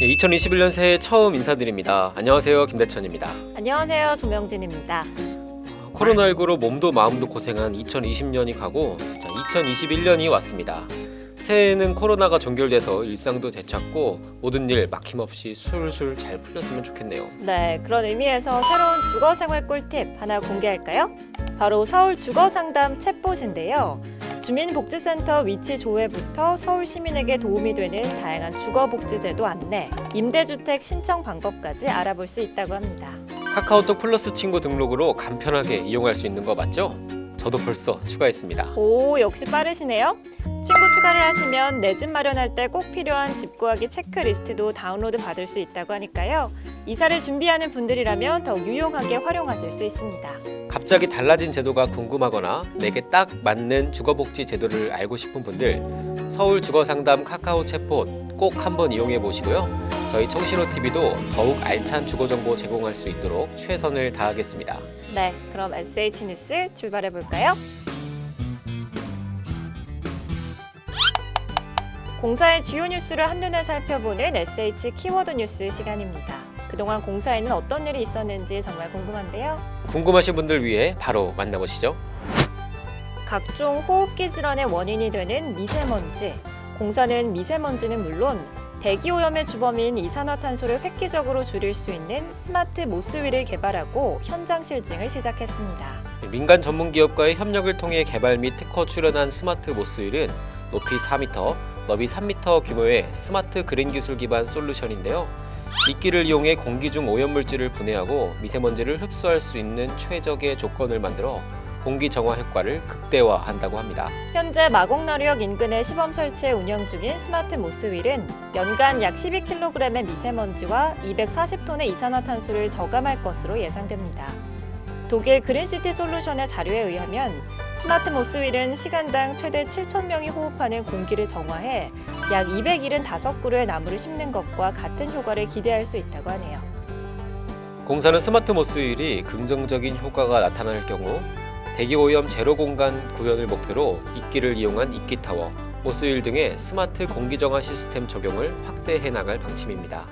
2021년 새해 처음 인사드립니다. 안녕하세요. 김대천입니다. 안녕하세요. 조명진입니다. 코로나19로 몸도 마음도 고생한 2020년이 가고 2021년이 왔습니다. 새해에는 코로나가 종결돼서 일상도 되찾고 모든 일 막힘없이 술술 잘 풀렸으면 좋겠네요. 네, 그런 의미에서 새로운 주거생활 꿀팁 하나 공개할까요? 바로 서울 주거상담 챗봇인데요. 주민복지센터 위치 조회부터 서울 시민에게 도움이 되는 다양한 주거복지제도 안내, 임대주택 신청 방법까지 알아볼 수 있다고 합니다. 카카오톡 플러스 친구 등록으로 간편하게 이용할 수 있는 거 맞죠? 저도 벌써 추가했습니다. 오, 역시 빠르시네요. 친구 추가를 하시면 내 집 마련할 때 꼭 필요한 집 구하기 체크리스트도 다운로드 받을 수 있다고 하니까요. 이사를 준비하는 분들이라면 더욱 유용하게 활용하실 수 있습니다. 갑자기 달라진 제도가 궁금하거나 내게 딱 맞는 주거복지 제도를 알고 싶은 분들 서울 주거상담 카카오 챗봇 꼭 한번 이용해 보시고요. 저희 청신호TV도 더욱 알찬 주거정보 제공할 수 있도록 최선을 다하겠습니다. 네, 그럼 SH 뉴스 출발해 볼까요? 공사의 주요 뉴스를 한눈에 살펴보는 SH 키워드 뉴스 시간입니다. 그동안 공사에는 어떤 일이 있었는지 정말 궁금한데요. 궁금하신 분들 위해 바로 만나보시죠. 각종 호흡기 질환의 원인이 되는 미세먼지. 공사는 미세먼지는 물론 대기 오염의 주범인 이산화탄소를 획기적으로 줄일 수 있는 smart moss wall을 개발하고 현장 실증을 시작했습니다. 민간 전문 기업과의 협력을 통해 개발 및 특허 출원한 smart moss wall은 높이 4m, 너비 3m 규모의 smart green 기술 기반 솔루션인데요. 이끼를 이용해 공기 중 오염물질을 분해하고 미세먼지를 흡수할 수 있는 최적의 조건을 만들어 공기 정화 효과를 극대화한다고 합니다. 현재 마곡나루역 인근에 시범 설치해 운영 중인 smart moss wall은 연간 약 12kg의 미세먼지와 240톤의 이산화탄소를 저감할 것으로 예상됩니다. 독일 그린시티 솔루션의 자료에 의하면 smart moss wall은 시간당 최대 7,000명이 호흡하는 공기를 정화해 약 275그루의 나무를 심는 것과 같은 효과를 기대할 수 있다고 하네요. 공사는 smart moss wall이 긍정적인 효과가 나타날 경우 대기오염 제로 공간 구현을 목표로 이끼를 이용한 이끼타워, moss wall 등의 스마트 공기정화 시스템 적용을 확대해 나갈 방침입니다.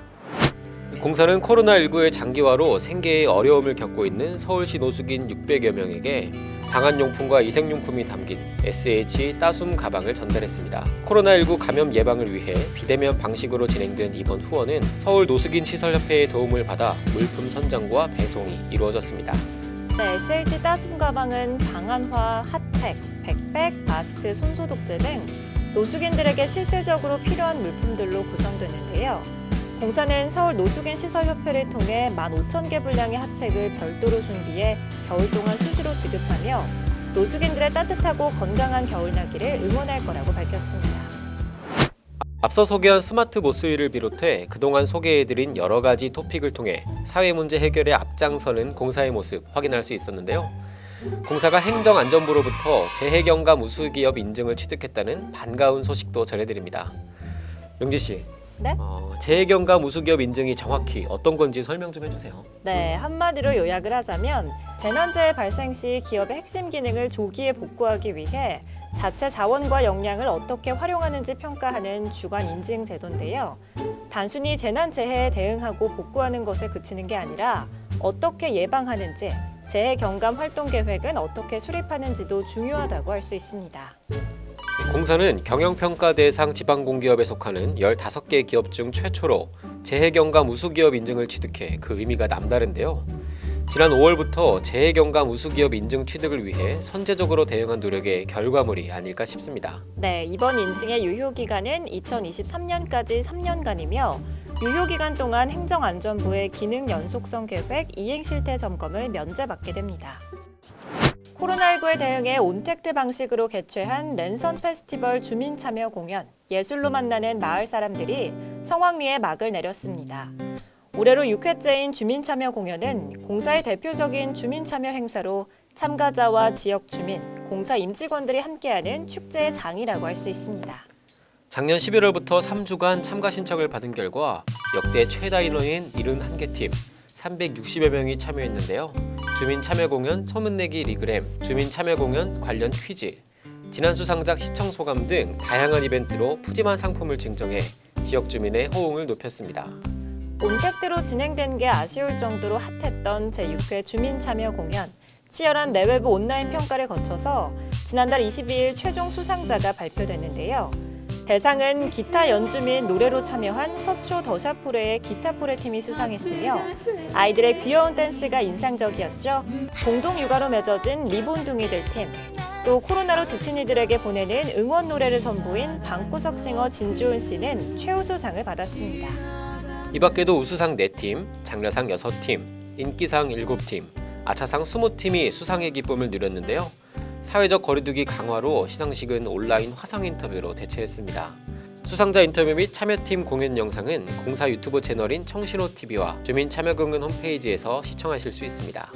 공사는 코로나19의 장기화로 생계에 어려움을 겪고 있는 서울시 노숙인 600여 명에게 방한용품과 위생용품이 담긴 SH 따숨 가방을 전달했습니다. 코로나19 감염 예방을 위해 비대면 방식으로 진행된 이번 후원은 서울 노숙인 시설협회의 도움을 받아 물품 선정과 배송이 이루어졌습니다. 네, SH 따숨 가방은 방한화, 핫팩, 백팩, 마스크, 손소독제 등 노숙인들에게 실질적으로 필요한 물품들로 구성되는데요. 공사는 서울 노숙인 시설협회를 통해 15,000개 분량의 핫팩을 별도로 준비해 겨울 동안 수시로 지급하며 노숙인들의 따뜻하고 건강한 겨울나기를 응원할 거라고 밝혔습니다. 앞서 소개한 smart moss wall을 비롯해 그동안 소개해드린 여러 가지 토픽을 통해 사회 문제 해결에 앞장서는 공사의 모습 확인할 수 있었는데요. 공사가 행정안전부로부터 재해경감 우수기업 인증을 취득했다는 반가운 소식도 전해드립니다. 용지 씨, 네? 어, 재해경감 우수기업 인증이 정확히 어떤 건지 설명 좀 해주세요. 네, 한마디로 요약을 하자면 재난재해 발생 시 기업의 핵심 기능을 조기에 복구하기 위해 자체 자원과 역량을 어떻게 활용하는지 평가하는 주관 인증 제도인데요. 단순히 재난재해에 대응하고 복구하는 것에 그치는 게 아니라 어떻게 예방하는지, 재해 경감 활동 계획은 어떻게 수립하는지도 중요하다고 할 수 있습니다. 공사는 경영평가 대상 지방공기업에 속하는 15개 기업 중 최초로 재해경감 우수기업 인증을 취득해 그 의미가 남다른데요. 지난 5월부터 재해경감 우수기업 인증 취득을 위해 선제적으로 대응한 노력의 결과물이 아닐까 싶습니다. 네, 이번 인증의 유효 기간은 2023년까지 3년간이며 유효 기간 동안 행정안전부의 기능 연속성 계획 이행 실태 점검을 면제받게 됩니다. 코로나19에 대응해 온택트 방식으로 개최한 랜선 페스티벌 주민 참여 공연 예술로 만나는 마을 사람들이 성황리에 막을 내렸습니다. 올해로 6회째인 주민 참여 공연은 공사의 대표적인 주민 참여 행사로 참가자와 지역 주민, 공사 임직원들이 함께하는 축제의 장이라고 할 수 있습니다. 작년 11월부터 3주간 참가 신청을 받은 결과 역대 최다 인원인 71개 팀 360여 명이 참여했는데요. 주민 참여 공연 소문내기 regram, 주민 참여 공연 관련 퀴즈, 지난 수상작 시청 소감 등 다양한 이벤트로 푸짐한 상품을 증정해 지역 주민의 호응을 높였습니다. ontact로 진행된 게 아쉬울 정도로 핫했던 제6회 주민 참여 공연. 치열한 내외부 온라인 평가를 거쳐서 지난달 22일 최종 수상자가 발표됐는데요. 대상은 기타 연주 및 노래로 참여한 서초 더샤포레의 기타포레 팀이 수상했으며 아이들의 귀여운 댄스가 인상적이었죠. 공동 육아로 맺어진 리본둥이들 팀, 또 코로나로 지친 이들에게 보내는 응원 노래를 선보인 방구석 싱어 진주은 씨는 최우수상을 받았습니다. 이 밖에도 우수상 4팀, 장려상 6팀, 인기상 7팀, 아차상 20팀이 수상의 기쁨을 누렸는데요. 사회적 거리두기 강화로 시상식은 온라인 화상 인터뷰로 대체했습니다. 수상자 인터뷰 및 참여팀 공연 영상은 공사 유튜브 채널인 청신호 TV와 주민 참여 공연 홈페이지에서 시청하실 수 있습니다.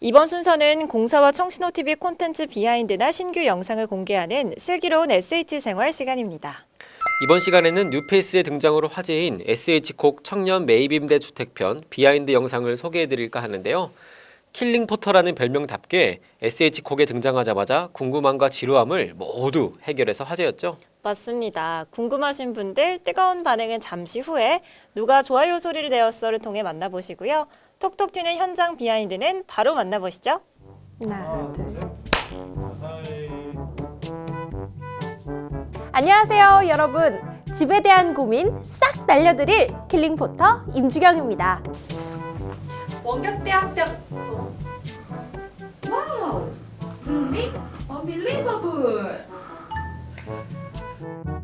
이번 순서는 공사와 청신호TV 콘텐츠 비하인드나 신규 영상을 공개하는 슬기로운 SH 생활 시간입니다. 이번 시간에는 뉴페이스의 등장으로 화제인 SH콕 청년 매입임대 주택편 behind 영상을 소개해드릴까 하는데요. 킬링포터라는 별명답게 SH콕에 등장하자마자 궁금함과 지루함을 모두 해결해서 화제였죠. 맞습니다. 궁금하신 분들 뜨거운 반응은 잠시 후에 누가 좋아요 소리를 내었어를 통해 만나보시고요. 톡톡 튀는 현장 behind는 바로 만나보시죠. 하나, 둘, 셋. 안녕하세요, 여러분. 집에 대한 고민 싹 날려드릴 킬링포터 임주경입니다. 원격대학생 wow really unbelievable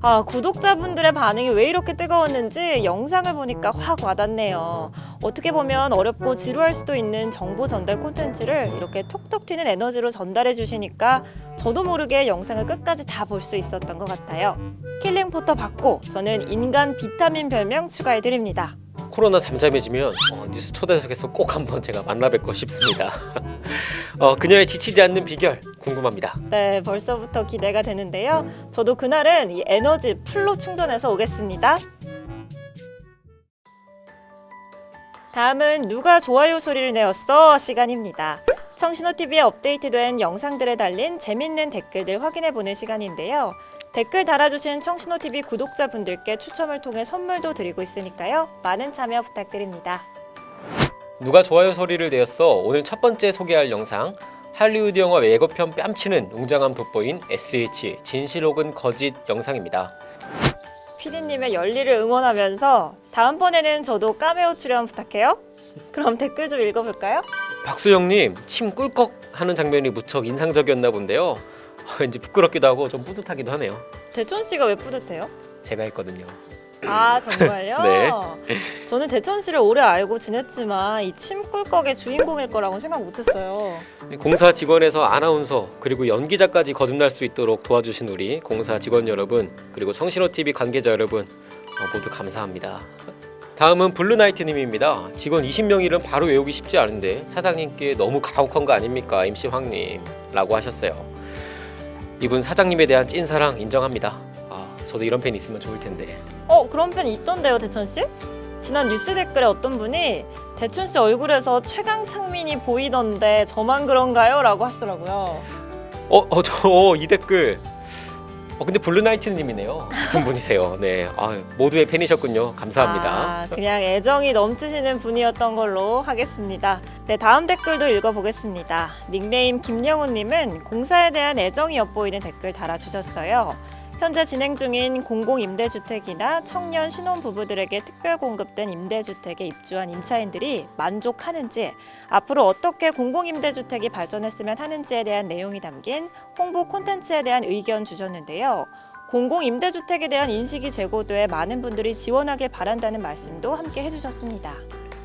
아, 구독자분들의 반응이 왜 이렇게 뜨거웠는지 영상을 보니까 확 와닿네요. 어떻게 보면 어렵고 지루할 수도 있는 정보 전달 콘텐츠를 이렇게 톡톡 튀는 에너지로 전달해 주시니까 저도 모르게 영상을 끝까지 다 볼 수 있었던 것 같아요. 킬링 포터 받고 저는 인간 비타민 별명 추가해 드립니다. 코로나 잠잠해지면 어, 뉴스 초대석에서 꼭 한번 제가 만나 뵙고 싶습니다. 어, 그녀의 지치지 않는 비결 궁금합니다. 네, 벌써부터 기대가 되는데요. 저도 그날은 이 에너지 full로 충전해서 오겠습니다. 다음은 누가 좋아요 소리를 내었어 시간입니다. 청신호TV에 업데이트된 영상들에 달린 재밌는 댓글들 확인해보는 시간인데요. 댓글 달아주신 청신호TV 구독자분들께 추첨을 통해 선물도 드리고 있으니까요. 많은 참여 부탁드립니다. 누가 좋아요 소리를 내었어 오늘 첫 번째 소개할 영상 할리우드 영화 예고편 뺨치는 웅장함 돋보인 SH 진실 혹은 거짓 영상입니다. 피디님의 열일을 응원하면서 다음번에는 저도 까메오 출연 부탁해요. 그럼 댓글 좀 읽어볼까요? 박수영님 침 꿀꺽 하는 장면이 무척 인상적이었나 본데요. 왠지 부끄럽기도 하고 좀 뿌듯하기도 하네요. 대천 씨가 왜 뿌듯해요? 제가 했거든요. 아 정말요? 네. 저는 대천 씨를 오래 알고 지냈지만 이 침꿀꺽의 주인공일 거라고 생각 못했어요. 공사 직원에서 아나운서 그리고 연기자까지 거듭날 수 있도록 도와주신 우리 공사 직원 여러분 그리고 청신호 TV 관계자 여러분 어, 모두 감사합니다. 다음은 블루나이트님입니다. 직원 20명 이름 바로 외우기 쉽지 않은데 사장님께 너무 가혹한 거 아닙니까 MC 황님?라고 하셨어요. 이분 사장님에 대한 찐사랑 인정합니다. 아, 저도 이런 팬 있으면 좋을 텐데. 어 그런 편 있던데요 대천 씨? 지난 뉴스 댓글에 어떤 분이 대천 씨 얼굴에서 최강 창민이 보이던데 저만 그런가요? 라고 하시더라고요. 어, 어, 저 이 댓글. 어, 근데 블루나이트님이네요. 같은 분이세요. 네, 아, 모두의 팬이셨군요. 감사합니다. 아, 그냥 애정이 넘치시는 분이었던 걸로 하겠습니다. 네, 다음 댓글도 읽어보겠습니다. 닉네임 김영훈님은 공사에 대한 애정이 엿보이는 댓글 달아주셨어요. 현재 진행 중인 공공임대주택이나 청년 신혼부부들에게 특별 공급된 임대주택에 입주한 임차인들이 만족하는지 앞으로 어떻게 공공임대주택이 발전했으면 하는지에 대한 내용이 담긴 홍보 콘텐츠에 대한 의견 주셨는데요. 공공임대주택에 대한 인식이 제고돼 많은 분들이 지원하길 바란다는 말씀도 함께 해주셨습니다.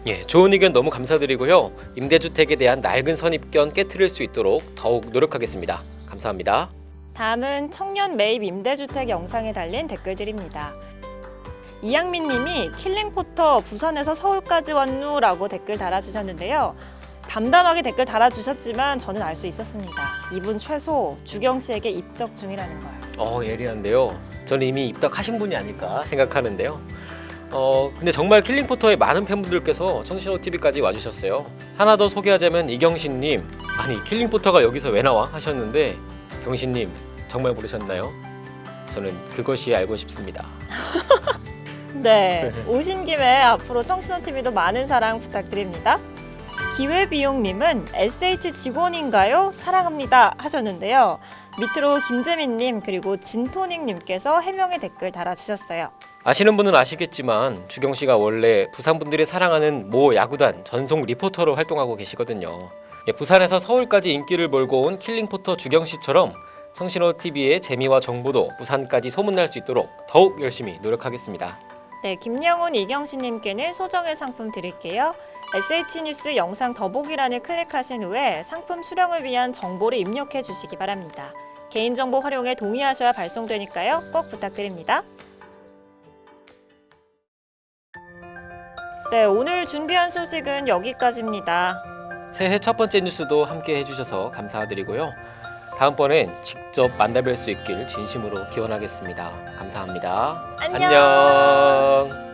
예, 좋은 의견 너무 감사드리고요. 임대주택에 대한 낡은 선입견 깨트릴 수 있도록 더욱 노력하겠습니다. 감사합니다. 다음은 청년 매입 임대주택 영상에 달린 댓글들입니다. 이양민 님이 킬링포터 부산에서 서울까지 왔누 라고 댓글 달아주셨는데요. 담담하게 댓글 달아주셨지만 저는 알 수 있었습니다. 이분 최소 주경 씨에게 입덕 중이라는 걸. 어, 예리한데요. 저는 이미 입덕하신 분이 아닐까 생각하는데요. 어, 근데 정말 킬링포터의 많은 팬분들께서 청신호 TV까지 와주셨어요. 하나 더 소개하자면 이경신님, 아니 킬링포터가 여기서 왜 나와 하셨는데 경신님 정말 모르셨나요? 저는 그것이 알고 싶습니다. 네, 오신 김에 앞으로 청신호 TV도 많은 사랑 부탁드립니다. 기회비용님은 SH 직원인가요? 사랑합니다 하셨는데요. 밑으로 김재민님 그리고 진토닉님께서 해명의 댓글 달아주셨어요. 아시는 분은 아시겠지만 주경 씨가 원래 부산 분들이 사랑하는 모 야구단 전속 리포터로 활동하고 계시거든요. 예, 부산에서 서울까지 인기를 몰고 온 킬링포터 주경 씨처럼 청신호 TV의 재미와 정보도 부산까지 소문날 수 있도록 더욱 열심히 노력하겠습니다. 네, 김영훈 이경신님께는 소정의 상품 드릴게요. SH뉴스 영상 더보기란을 클릭하신 후에 상품 수령을 위한 정보를 입력해 주시기 바랍니다. 개인정보 활용에 동의하셔야 발송되니까요. 꼭 부탁드립니다. 네, 오늘 준비한 소식은 여기까지입니다. 새해 첫 번째 뉴스도 함께 해주셔서 감사드리고요. 다음번엔 직접 만나뵐 수 있길 진심으로 기원하겠습니다. 감사합니다. 안녕. 안녕.